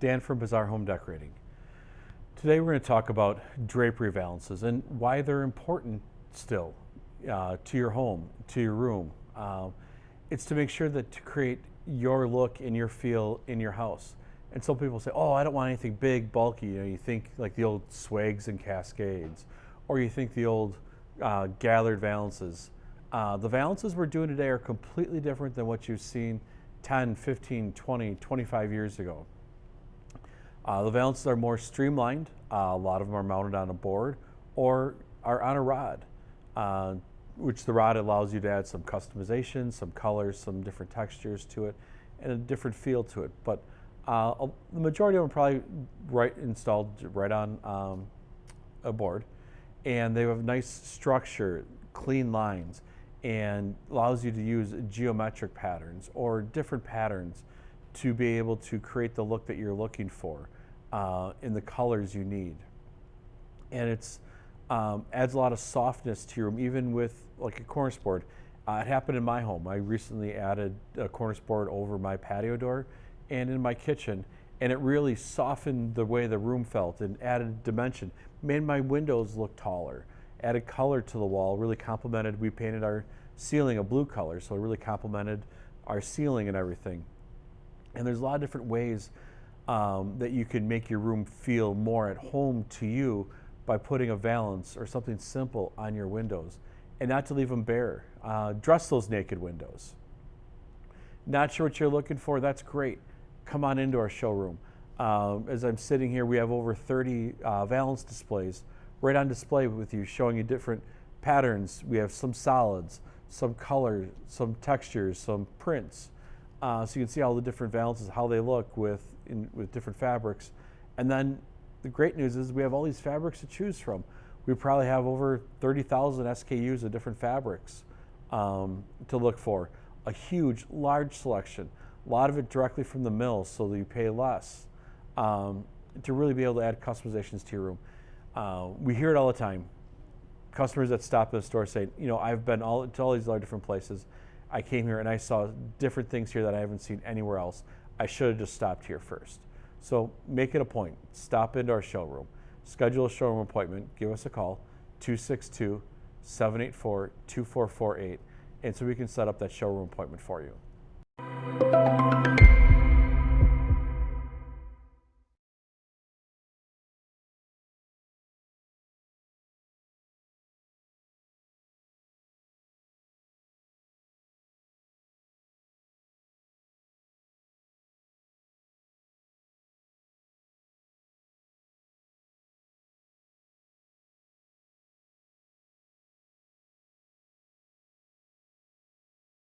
Dan from Bazaar Home Decorating. Today we're going to talk about drapery valances and why they're important still uh, to your home, to your room. Uh, it's to make sure that to create your look and your feel in your house. And some people say, oh, I don't want anything big, bulky. You know, you think like the old swags and cascades, or you think the old uh, gathered valances. Uh, the valances we're doing today are completely different than what you've seen 10, 15, 20, 25 years ago. Uh, the valances are more streamlined. Uh, a lot of them are mounted on a board or are on a rod, uh, which the rod allows you to add some customization, some colors, some different textures to it, and a different feel to it. But uh, the majority of them probably right installed right on um, a board, and they have nice structure, clean lines and allows you to use geometric patterns or different patterns to be able to create the look that you're looking for uh, in the colors you need. And it's um, adds a lot of softness to your room, even with like a cornice board. Uh, it happened in my home. I recently added a cornice board over my patio door and in my kitchen, and it really softened the way the room felt and added dimension, made my windows look taller added color to the wall, really complemented, we painted our ceiling a blue color, so it really complemented our ceiling and everything. And there's a lot of different ways um, that you can make your room feel more at home to you by putting a valance or something simple on your windows and not to leave them bare. Uh, dress those naked windows. Not sure what you're looking for? That's great. Come on into our showroom. Um, as I'm sitting here, we have over 30 uh, valance displays right on display with you, showing you different patterns. We have some solids, some colors, some textures, some prints. Uh, so you can see all the different valances, how they look with, in, with different fabrics. And then the great news is we have all these fabrics to choose from. We probably have over 30,000 SKUs of different fabrics um, to look for. A huge, large selection. A lot of it directly from the mill so that you pay less um, to really be able to add customizations to your room. Uh, we hear it all the time. Customers that stop at the store say, you know, I've been all, to all these other different places. I came here and I saw different things here that I haven't seen anywhere else. I should have just stopped here first. So make it a point. Stop into our showroom. Schedule a showroom appointment. Give us a call, 262 784 2448, and so we can set up that showroom appointment for you.